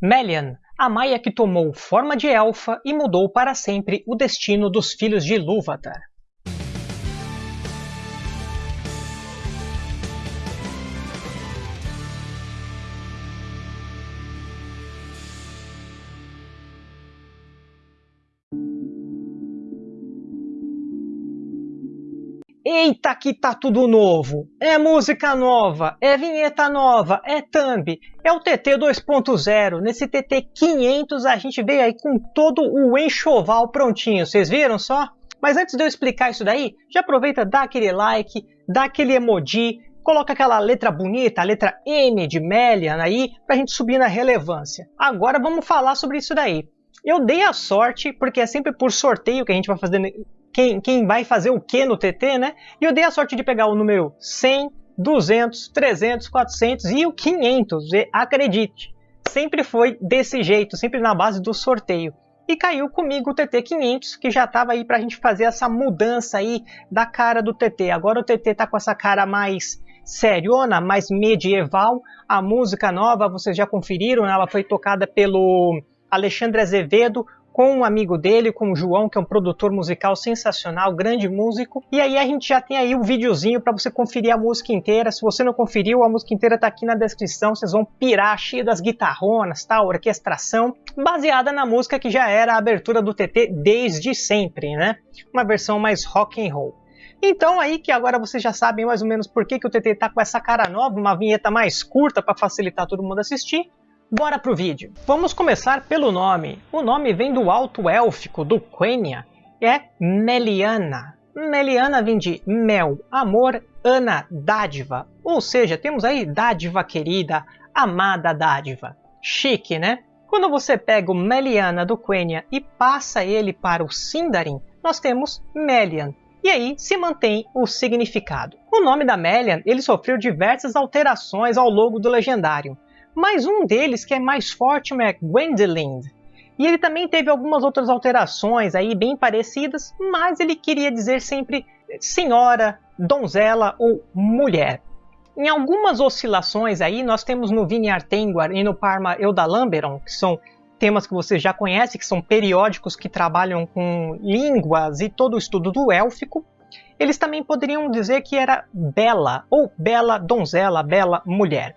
Melian, a Maia que tomou forma de elfa e mudou para sempre o destino dos filhos de Ilúvatar. Eita que tá tudo novo! É música nova, é vinheta nova, é thumb, é o TT 2.0. Nesse TT 500 a gente veio aí com todo o enxoval prontinho, vocês viram só? Mas antes de eu explicar isso daí, já aproveita, dá aquele like, dá aquele emoji, coloca aquela letra bonita, a letra M de Melian aí, pra gente subir na relevância. Agora vamos falar sobre isso daí. Eu dei a sorte, porque é sempre por sorteio que a gente vai fazer quem, quem vai fazer o que no TT, né? E eu dei a sorte de pegar o número 100, 200, 300, 400 e o 500. E acredite, sempre foi desse jeito, sempre na base do sorteio. E caiu comigo o TT 500, que já estava aí para a gente fazer essa mudança aí da cara do TT. Agora o TT tá com essa cara mais seriona, mais medieval. A música nova, vocês já conferiram, ela foi tocada pelo Alexandre Azevedo, com um amigo dele, com o João, que é um produtor musical sensacional, grande músico. E aí a gente já tem aí o um videozinho para você conferir a música inteira. Se você não conferiu, a música inteira tá aqui na descrição. Vocês vão pirar cheio das guitarronas, tal, orquestração, baseada na música que já era a abertura do TT desde sempre, né? Uma versão mais rock and roll. Então aí que agora vocês já sabem mais ou menos por que, que o TT tá com essa cara nova, uma vinheta mais curta para facilitar todo mundo assistir. Bora pro vídeo. Vamos começar pelo nome. O nome vem do alto élfico do Quenya, é Meliana. Meliana vem de mel, amor, ana, dádiva. Ou seja, temos aí dádiva querida, amada dádiva. Chique, né? Quando você pega o Meliana do Quenya e passa ele para o Sindarin, nós temos Melian. E aí se mantém o significado. O nome da Melian ele sofreu diversas alterações ao longo do legendário mas um deles que é mais forte é Gwendoline. E ele também teve algumas outras alterações aí bem parecidas, mas ele queria dizer sempre senhora, donzela ou mulher. Em algumas oscilações aí, nós temos no Vini Artenguar e no Parma Eudalamberon, que são temas que você já conhece, que são periódicos que trabalham com línguas e todo o estudo do élfico. Eles também poderiam dizer que era bela, ou bela donzela, bela mulher.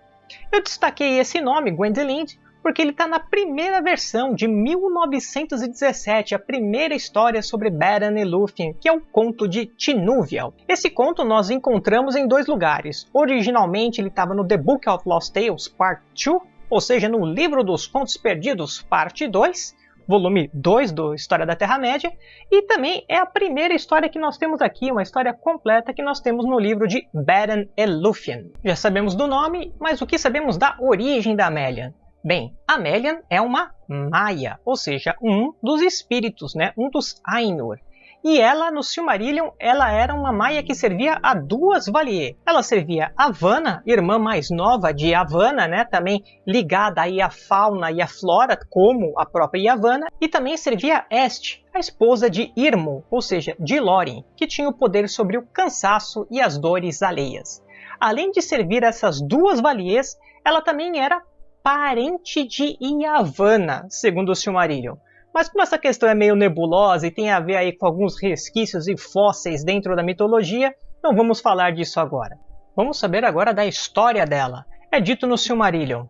Eu destaquei esse nome, Gwendolyn, porque ele está na primeira versão de 1917, a primeira história sobre Beren e Lúthien, que é o conto de Tinúvial. Esse conto nós encontramos em dois lugares. Originalmente ele estava no The Book of Lost Tales Part 2, ou seja, no Livro dos Contos Perdidos Parte 2, volume 2 do História da Terra-média, e também é a primeira história que nós temos aqui, uma história completa que nós temos no livro de Beren e Lúthien. Já sabemos do nome, mas o que sabemos da origem da Amélia? Bem, Amélian é uma Maia, ou seja, um dos espíritos, né? um dos Ainur. E ela, no Silmarillion, ela era uma maia que servia a duas Valier. Ela servia a Vanna, irmã mais nova de Yavanna, né, também ligada aí à fauna e à flora, como a própria Yavanna, e também servia a Este, a esposa de Irmo, ou seja, de Lórien, que tinha o poder sobre o cansaço e as dores alheias. Além de servir essas duas Valiers, ela também era parente de Yavanna, segundo o Silmarillion. Mas como essa questão é meio nebulosa e tem a ver aí com alguns resquícios e fósseis dentro da mitologia, não vamos falar disso agora. Vamos saber agora da história dela. É dito no Silmarillion.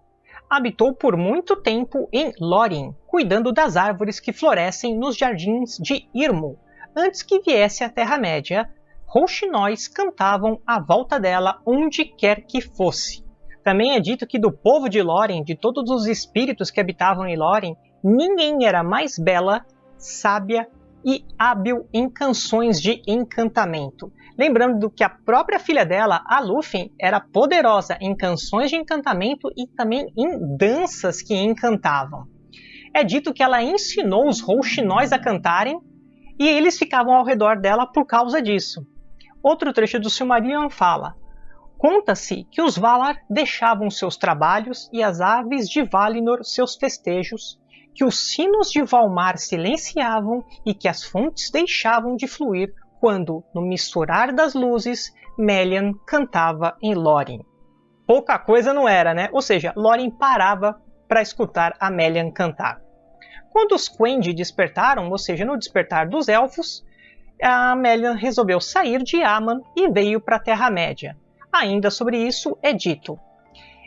Habitou por muito tempo em Lórien, cuidando das árvores que florescem nos jardins de Irmo. Antes que viesse a Terra-média, rouxinóis cantavam à volta dela onde quer que fosse. Também é dito que do povo de Lórien, de todos os espíritos que habitavam em Lórien, ninguém era mais bela, sábia e hábil em canções de encantamento. Lembrando que a própria filha dela, a Lúthien, era poderosa em canções de encantamento e também em danças que encantavam. É dito que ela ensinou os rouxinóis a cantarem e eles ficavam ao redor dela por causa disso. Outro trecho do Silmarillion fala: Conta-se que os Valar deixavam seus trabalhos e as aves de Valinor seus festejos que os sinos de Valmar silenciavam e que as fontes deixavam de fluir quando, no misturar das luzes, Melian cantava em Lórien. Pouca coisa não era, né? Ou seja, Lórien parava para escutar a Melian cantar. Quando os Quendi despertaram, ou seja, no despertar dos elfos, a Melian resolveu sair de Aman e veio para a Terra-média. Ainda sobre isso é dito: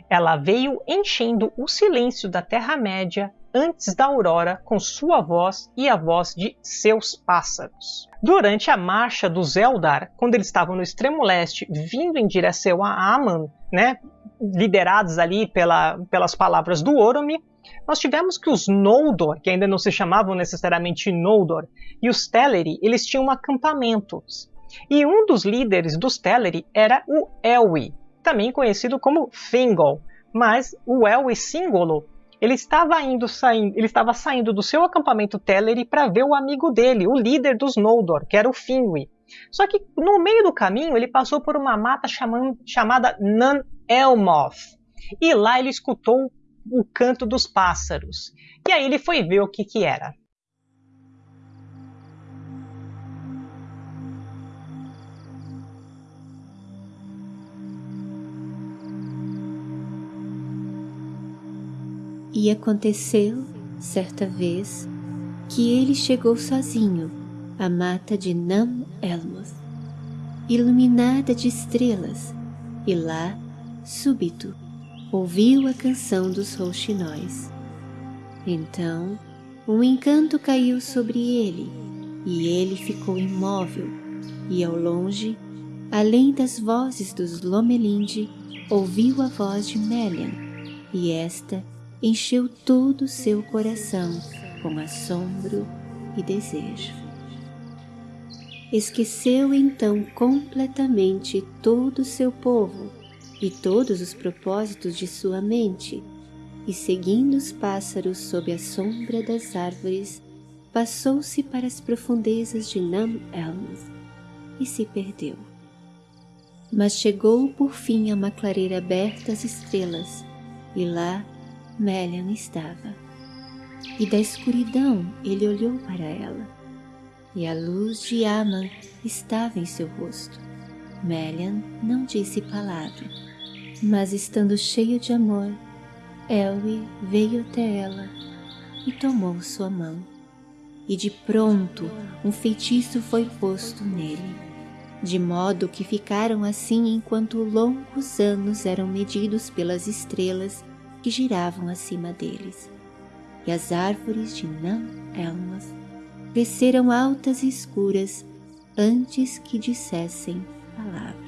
ela veio enchendo o silêncio da Terra-média antes da aurora com sua voz e a voz de seus pássaros. Durante a marcha dos Eldar, quando eles estavam no extremo leste, vindo em direção a Aman, né, liderados ali pela, pelas palavras do Oromi, nós tivemos que os Noldor, que ainda não se chamavam necessariamente Noldor, e os Teleri, eles tinham acampamentos. E um dos líderes dos Teleri era o Elwi, também conhecido como Fingol, mas o Elwi Singolo ele estava indo saindo, ele estava saindo do seu acampamento Teleri para ver o amigo dele, o líder dos Noldor, que era o Finwë. Só que no meio do caminho ele passou por uma mata chamando, chamada Nan Elmoth. E lá ele escutou o canto dos pássaros. E aí ele foi ver o que, que era. E aconteceu, certa vez, que ele chegou sozinho à mata de Nam Elmoth, iluminada de estrelas, e lá, súbito, ouviu a canção dos rouxinóis. Então, um encanto caiu sobre ele, e ele ficou imóvel, e ao longe, além das vozes dos Lomelinde, ouviu a voz de Melian, e esta encheu todo o seu coração com assombro e desejo. Esqueceu então completamente todo o seu povo e todos os propósitos de sua mente, e seguindo os pássaros sob a sombra das árvores, passou-se para as profundezas de Nam Elmoth e se perdeu. Mas chegou por fim a uma clareira aberta às estrelas, e lá Melian estava. E da escuridão ele olhou para ela, e a luz de Aman estava em seu rosto. Melian não disse palavra, mas estando cheio de amor, Elwi veio até ela e tomou sua mão. E de pronto um feitiço foi posto nele, de modo que ficaram assim enquanto longos anos eram medidos pelas estrelas que giravam acima deles, e as árvores de Nam Elmas cresceram altas e escuras antes que dissessem palavra.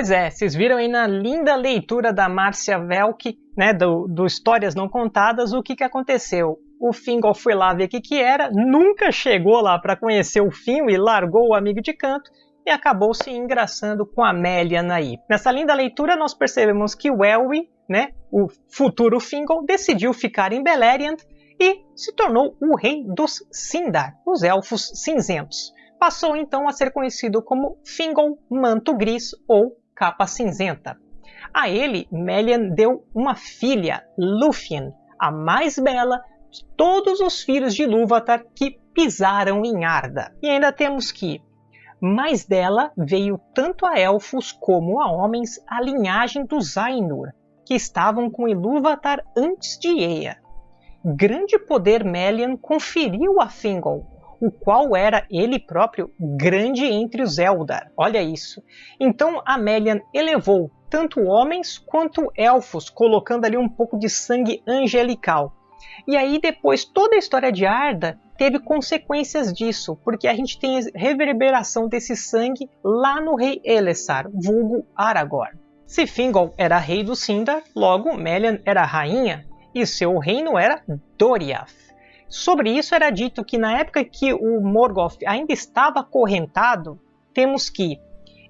Pois é, vocês viram aí na linda leitura da Márcia Velk, né, do, do Histórias Não Contadas, o que, que aconteceu. O Fingol foi lá ver o que, que era, nunca chegou lá para conhecer o Finho e largou o amigo de canto e acabou se engraçando com a Melian aí. Nessa linda leitura nós percebemos que o Elwi, né, o futuro Fingol, decidiu ficar em Beleriand e se tornou o rei dos Sindar, os Elfos Cinzentos. Passou então a ser conhecido como Fingol Manto Gris ou capa cinzenta. A ele, Melian deu uma filha, Lúthien, a mais bela de todos os filhos de Lúvatar que pisaram em Arda. E ainda temos que, mais dela veio tanto a elfos como a homens a linhagem dos Ainur, que estavam com Ilúvatar antes de Ea. Grande poder Melian conferiu a Fingol, o qual era ele próprio grande entre os Eldar. Olha isso. Então Amelian elevou tanto homens quanto elfos, colocando ali um pouco de sangue angelical. E aí depois toda a história de Arda teve consequências disso, porque a gente tem reverberação desse sangue lá no rei Elessar, vulgo Aragorn. Se Fingol era rei do Sindar, logo Melian era rainha, e seu reino era Doriath. Sobre isso era dito que na época que o Morgoth ainda estava acorrentado, temos que,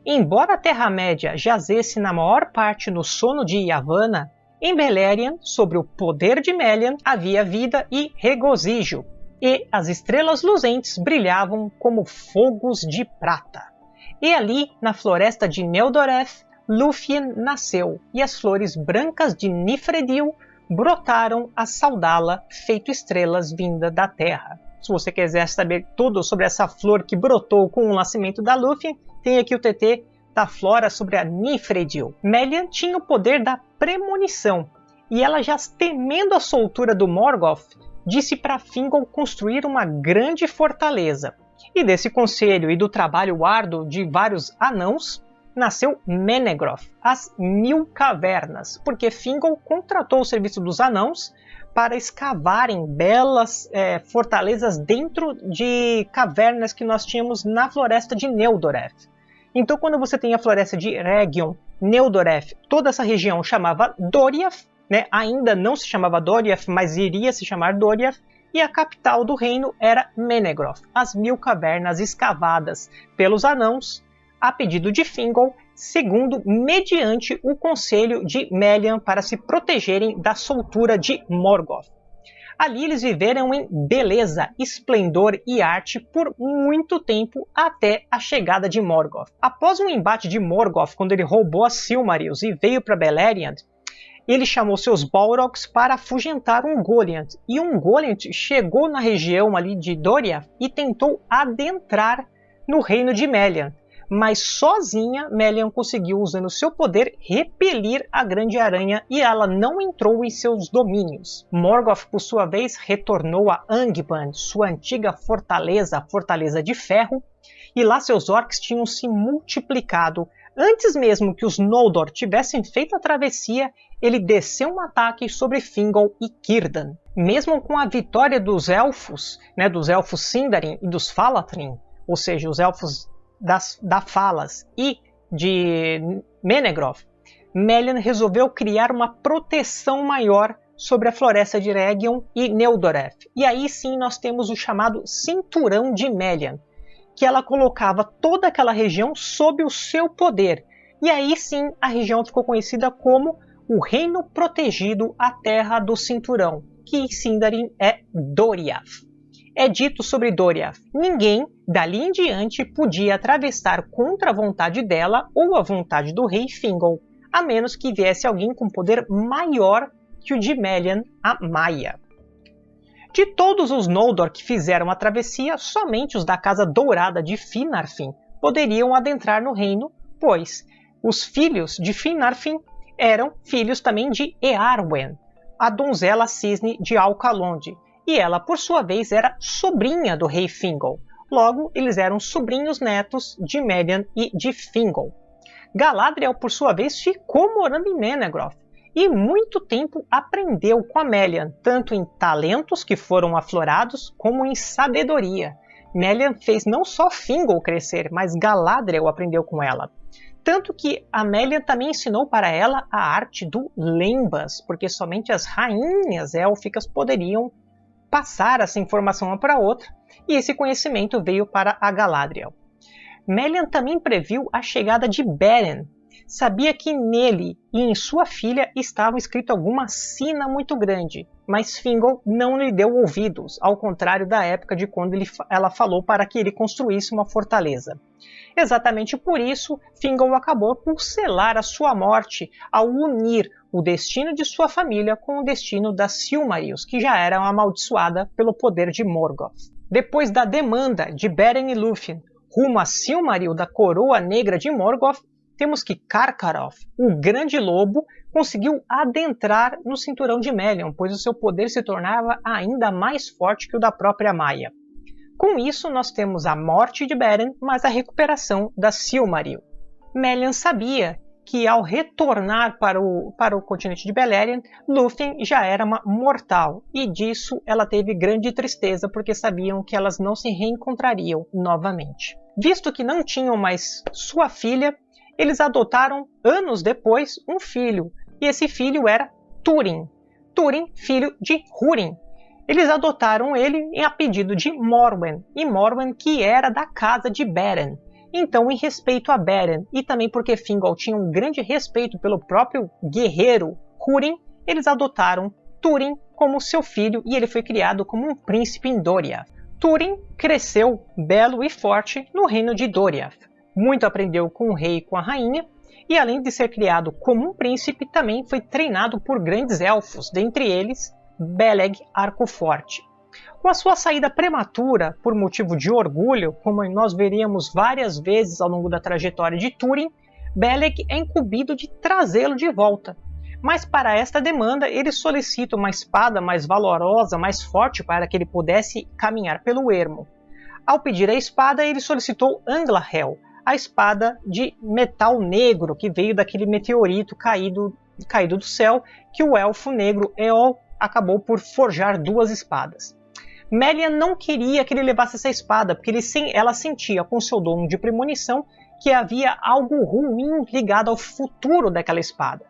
embora a Terra-média jazesse na maior parte no sono de Yavanna, em Beleriand, sobre o poder de Melian, havia vida e regozijo, e as estrelas luzentes brilhavam como fogos de prata. E ali, na floresta de Neldoreth, Lúthien nasceu e as flores brancas de Nifredil brotaram a saudá-la feito estrelas vinda da terra. Se você quiser saber tudo sobre essa flor que brotou com o nascimento da Lúthien, tem aqui o TT da flora sobre a Nifredil. Melian tinha o poder da premonição, e ela já temendo a soltura do Morgoth, disse para Fingal construir uma grande fortaleza. E desse conselho e do trabalho árduo de vários anãos, nasceu Menegroth, as Mil Cavernas, porque Fingal contratou o serviço dos anãos para escavarem belas é, fortalezas dentro de cavernas que nós tínhamos na floresta de Neudoreth. Então, quando você tem a floresta de Region, Neudoreth, toda essa região chamava Doriath, né? ainda não se chamava Doriath, mas iria se chamar Doriath, e a capital do reino era Menegroth, as mil cavernas escavadas pelos anãos a pedido de Fingal, segundo mediante o conselho de Melian para se protegerem da soltura de Morgoth. Ali eles viveram em beleza, esplendor e arte por muito tempo até a chegada de Morgoth. Após um embate de Morgoth, quando ele roubou as Silmarils e veio para Beleriand, ele chamou seus Balrogs para afugentar um Goliath. E um Goliath chegou na região ali de Doria e tentou adentrar no reino de Melian, mas sozinha Melian conseguiu, usando seu poder, repelir a Grande Aranha e ela não entrou em seus domínios. Morgoth, por sua vez, retornou a Angband, sua antiga fortaleza, a Fortaleza de Ferro, e lá seus orcs tinham se multiplicado. Antes mesmo que os Noldor tivessem feito a travessia, ele desceu um ataque sobre Fingal e Círdan. Mesmo com a vitória dos elfos, né, dos elfos Sindarin e dos Falatrin, ou seja, os elfos das, da Falas e de Menegroth, Melian resolveu criar uma proteção maior sobre a floresta de Region e Neudoreth. E aí sim nós temos o chamado Cinturão de Melian, que ela colocava toda aquela região sob o seu poder. E aí sim a região ficou conhecida como o Reino Protegido, a Terra do Cinturão, que em Sindarin é Doriath é dito sobre Doriath: ninguém, dali em diante, podia atravessar contra a vontade dela ou a vontade do rei Fingal, a menos que viesse alguém com poder maior que o de Melian, a Maia. De todos os Noldor que fizeram a travessia, somente os da Casa Dourada de Finarfin poderiam adentrar no reino, pois os filhos de Finarfin eram filhos também de Earwen, a donzela cisne de Alcalonde, e ela, por sua vez, era sobrinha do rei Fingal. Logo, eles eram sobrinhos netos de Melian e de Fingal. Galadriel, por sua vez, ficou morando em Menegroth e muito tempo aprendeu com a Melian, tanto em talentos que foram aflorados, como em sabedoria. Melian fez não só Fingal crescer, mas Galadriel aprendeu com ela. Tanto que a Melian também ensinou para ela a arte do Lembas, porque somente as rainhas élficas poderiam passar essa informação uma para outra, e esse conhecimento veio para a Galadriel. Melian também previu a chegada de Beren. Sabia que nele e em sua filha estava escrito alguma sina muito grande, mas Fingal não lhe deu ouvidos, ao contrário da época de quando ele, ela falou para que ele construísse uma fortaleza. Exatamente por isso, Fingal acabou por selar a sua morte ao unir o destino de sua família com o destino das Silmarils, que já era amaldiçoada pelo poder de Morgoth. Depois da demanda de Beren e Lúthien rumo a Silmaril da Coroa Negra de Morgoth, temos que Karkaroth, o Grande Lobo, conseguiu adentrar no cinturão de Melion, pois o seu poder se tornava ainda mais forte que o da própria Maia. Com isso, nós temos a morte de Beren, mas a recuperação da Silmaril. Melian sabia que ao retornar para o, para o continente de Beleriand, Lúthien já era uma mortal, e disso ela teve grande tristeza porque sabiam que elas não se reencontrariam novamente. Visto que não tinham mais sua filha, eles adotaram anos depois um filho, e esse filho era Túrin. Túrin, filho de Húrin. Eles adotaram ele a pedido de Morwen, e Morwen que era da casa de Beren. Então, em respeito a Beren, e também porque Fingal tinha um grande respeito pelo próprio guerreiro Húrin, eles adotaram Túrin como seu filho e ele foi criado como um príncipe em Doriath. Túrin cresceu belo e forte no reino de Doriath. Muito aprendeu com o rei e com a rainha, E além de ser criado como um príncipe, também foi treinado por grandes elfos, dentre eles Beleg Arcoforte. Com a sua saída prematura por motivo de orgulho, como nós veríamos várias vezes ao longo da trajetória de Túrin, Beleg é incumbido de trazê-lo de volta. Mas para esta demanda, ele solicita uma espada mais valorosa, mais forte, para que ele pudesse caminhar pelo ermo. Ao pedir a espada, ele solicitou Anglahel, a espada de metal negro que veio daquele meteorito caído, caído do céu, que o elfo negro Eol acabou por forjar duas espadas. Melian não queria que ele levasse essa espada, porque ele, ela sentia com seu dono de premonição que havia algo ruim ligado ao futuro daquela espada.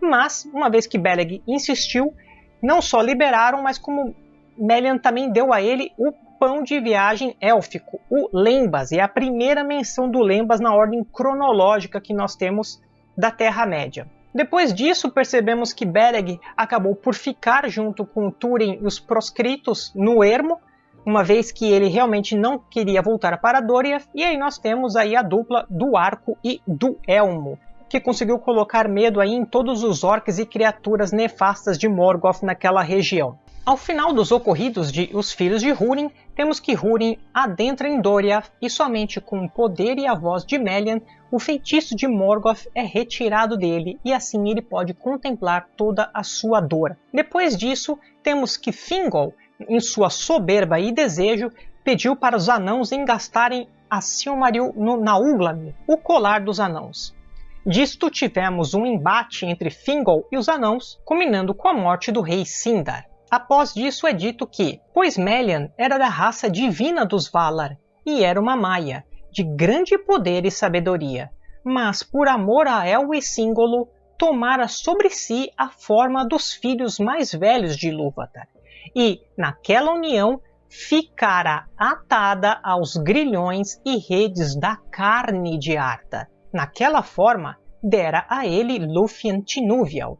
Mas, uma vez que Beleg insistiu, não só liberaram, mas como Melian também deu a ele o pão de viagem élfico, o Lembas, e é a primeira menção do Lembas na ordem cronológica que nós temos da Terra-média. Depois disso, percebemos que Beleg acabou por ficar junto com Túrin e os proscritos no ermo, uma vez que ele realmente não queria voltar para Doria, e aí nós temos aí a dupla do Arco e do Elmo, que conseguiu colocar medo aí em todos os orcs e criaturas nefastas de Morgoth naquela região. Ao final dos ocorridos de Os Filhos de Húrin, temos que Húrin adentra em Doria e somente com o poder e a voz de Melian, o feitiço de Morgoth é retirado dele e assim ele pode contemplar toda a sua dor. Depois disso, temos que Fingol, em sua soberba e desejo, pediu para os anãos engastarem a Silmaril no Nauglam, o colar dos anãos. Disto tivemos um embate entre Fingol e os anãos, culminando com a morte do rei Sindar. Após disso é dito que, pois Melian era da raça divina dos Valar e era uma maia, de grande poder e sabedoria, mas por amor a El e Síngolo, tomara sobre si a forma dos filhos mais velhos de Ilúvatar, e, naquela união, ficara atada aos grilhões e redes da carne de Arta. Naquela forma, dera a ele Lúthien Tinúvial,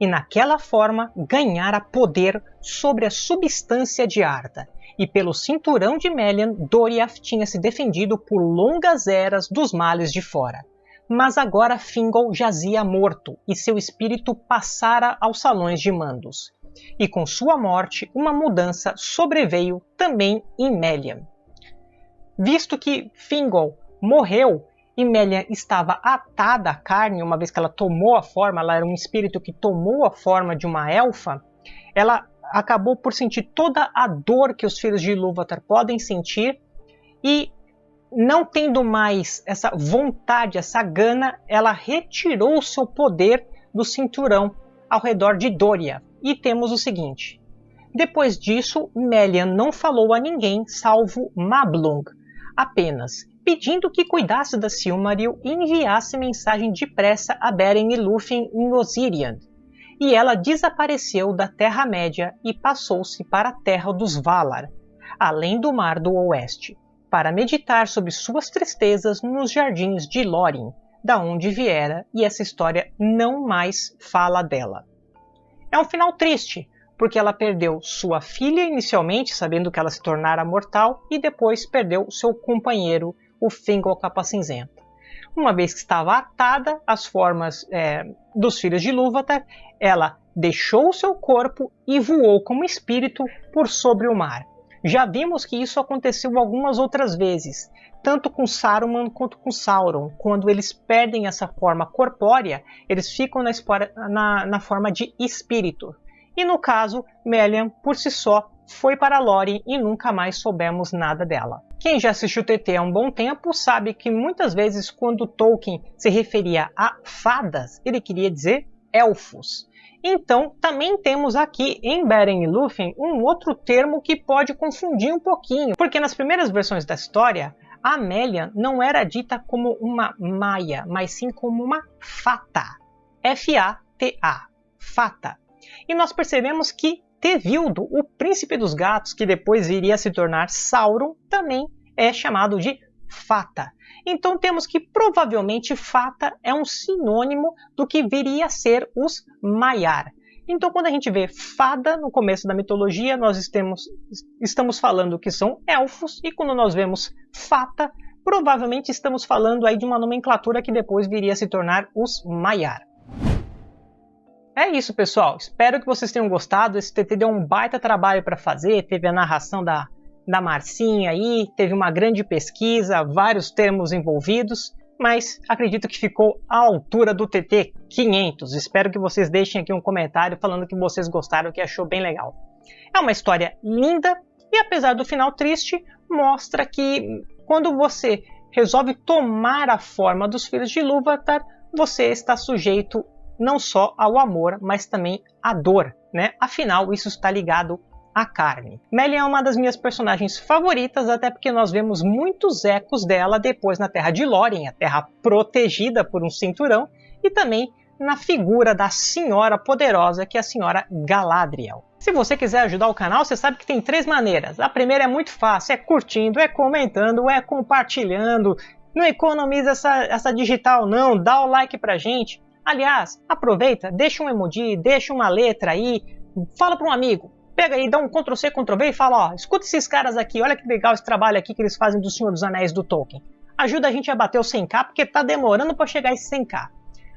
e naquela forma ganhara poder sobre a substância de Arda, e pelo cinturão de Melian, Doriath tinha se defendido por longas eras dos males de fora. Mas agora Fingol jazia morto, e seu espírito passara aos salões de mandos. E com sua morte, uma mudança sobreveio também em Melian. Visto que Fingol morreu e Melian estava atada à carne, uma vez que ela tomou a forma, ela era um espírito que tomou a forma de uma elfa, ela acabou por sentir toda a dor que os filhos de Ilúvatar podem sentir e não tendo mais essa vontade, essa gana, ela retirou o seu poder do cinturão ao redor de Doria. E temos o seguinte: depois disso, Melian não falou a ninguém salvo Mablung, apenas pedindo que cuidasse da Silmaril e enviasse mensagem depressa a Beren e Lúthien em Osirian. E ela desapareceu da Terra-média e passou-se para a Terra dos Valar, além do Mar do Oeste, para meditar sobre suas tristezas nos jardins de Lórien, da onde viera, e essa história não mais fala dela. É um final triste, porque ela perdeu sua filha inicialmente, sabendo que ela se tornara mortal, e depois perdeu seu companheiro o Fingal Capa Cinzenta. Uma vez que estava atada às formas é, dos filhos de Lúvatar, ela deixou seu corpo e voou como espírito por sobre o mar. Já vimos que isso aconteceu algumas outras vezes, tanto com Saruman quanto com Sauron. Quando eles perdem essa forma corpórea, eles ficam na, na, na forma de espírito. E no caso, Melian, por si só, foi para Lórien e nunca mais soubemos nada dela. Quem já assistiu TT há um bom tempo sabe que muitas vezes quando Tolkien se referia a fadas, ele queria dizer elfos. Então, também temos aqui em Beren e Lúthien um outro termo que pode confundir um pouquinho, porque nas primeiras versões da história, Amélia não era dita como uma maia, mas sim como uma fata. F-A-T-A, fata. E nós percebemos que Tevildo, o príncipe dos gatos, que depois viria a se tornar Sauron, também é chamado de Fata. Então temos que provavelmente Fata é um sinônimo do que viria a ser os Maiar. Então quando a gente vê fada no começo da mitologia, nós estamos, estamos falando que são elfos, e quando nós vemos Fata, provavelmente estamos falando aí de uma nomenclatura que depois viria a se tornar os Maiar. É isso, pessoal. Espero que vocês tenham gostado. Esse TT deu um baita trabalho para fazer. Teve a narração da, da Marcinha aí, teve uma grande pesquisa, vários termos envolvidos, mas acredito que ficou à altura do TT 500. Espero que vocês deixem aqui um comentário falando que vocês gostaram, que achou bem legal. É uma história linda e apesar do final triste, mostra que quando você resolve tomar a forma dos filhos de Lúvatar, você está sujeito não só ao amor, mas também à dor, né? Afinal, isso está ligado à carne. Melly é uma das minhas personagens favoritas, até porque nós vemos muitos ecos dela depois na Terra de Lórien, a Terra protegida por um cinturão, e também na figura da Senhora Poderosa, que é a Senhora Galadriel. Se você quiser ajudar o canal, você sabe que tem três maneiras. A primeira é muito fácil, é curtindo, é comentando, é compartilhando. Não economiza essa, essa digital não, dá o like pra gente. Aliás, aproveita, deixa um emoji, deixa uma letra aí, fala para um amigo. Pega aí, dá um Ctrl C, Ctrl V e fala, ó, escuta esses caras aqui, olha que legal esse trabalho aqui que eles fazem do Senhor dos Anéis do Tolkien. Ajuda a gente a bater o 100k, porque tá demorando para chegar esse 100k.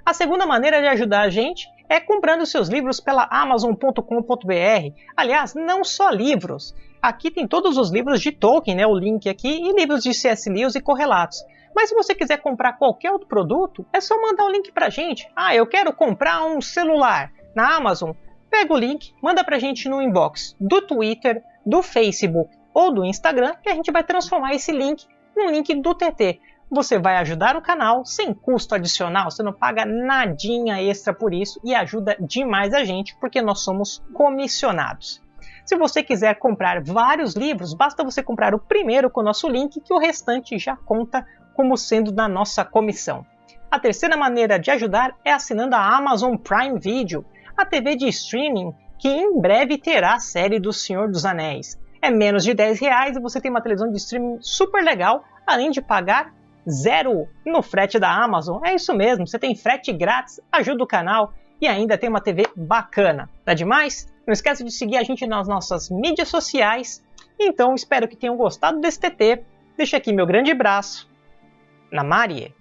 A segunda maneira de ajudar a gente é comprando seus livros pela Amazon.com.br. Aliás, não só livros. Aqui tem todos os livros de Tolkien, né, o link aqui, e livros de C.S. Lewis e correlatos. Mas se você quiser comprar qualquer outro produto, é só mandar o um link para gente. Ah, eu quero comprar um celular na Amazon. Pega o link, manda para gente no inbox do Twitter, do Facebook ou do Instagram, que a gente vai transformar esse link num link do TT. Você vai ajudar o canal sem custo adicional, você não paga nadinha extra por isso e ajuda demais a gente porque nós somos comissionados. Se você quiser comprar vários livros, basta você comprar o primeiro com o nosso link que o restante já conta como sendo da nossa comissão. A terceira maneira de ajudar é assinando a Amazon Prime Video, a TV de streaming que em breve terá a série do Senhor dos Anéis. É menos de 10 reais e você tem uma televisão de streaming super legal, além de pagar zero no frete da Amazon. É isso mesmo, você tem frete grátis, ajuda o canal e ainda tem uma TV bacana. Tá demais? Não esquece de seguir a gente nas nossas mídias sociais. Então espero que tenham gostado desse TT. Deixa aqui meu grande abraço na Marie.